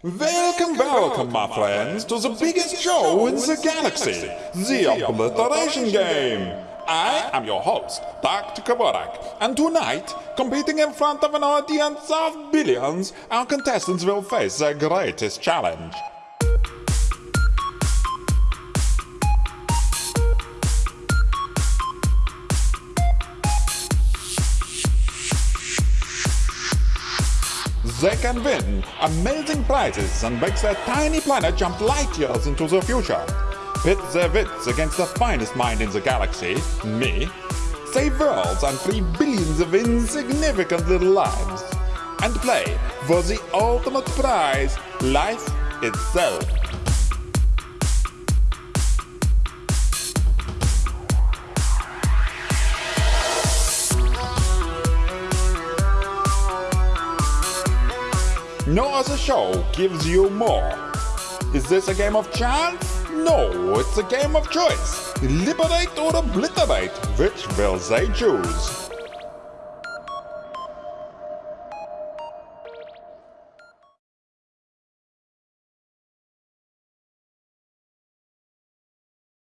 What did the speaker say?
Welcome, welcome, my friends, to the biggest show in the galaxy, the Obliteration Game. I am your host, Dr. Kaborak, and tonight, competing in front of an audience of billions, our contestants will face their greatest challenge. They can win amazing prizes and make their tiny planet jump light years into the future. Pit their wits against the finest mind in the galaxy, me. Save worlds and free billions of insignificant little lives. And play for the ultimate prize, life itself. No other show gives you more. Is this a game of chance? No, it's a game of choice. Liberate or obliterate. Which will they choose?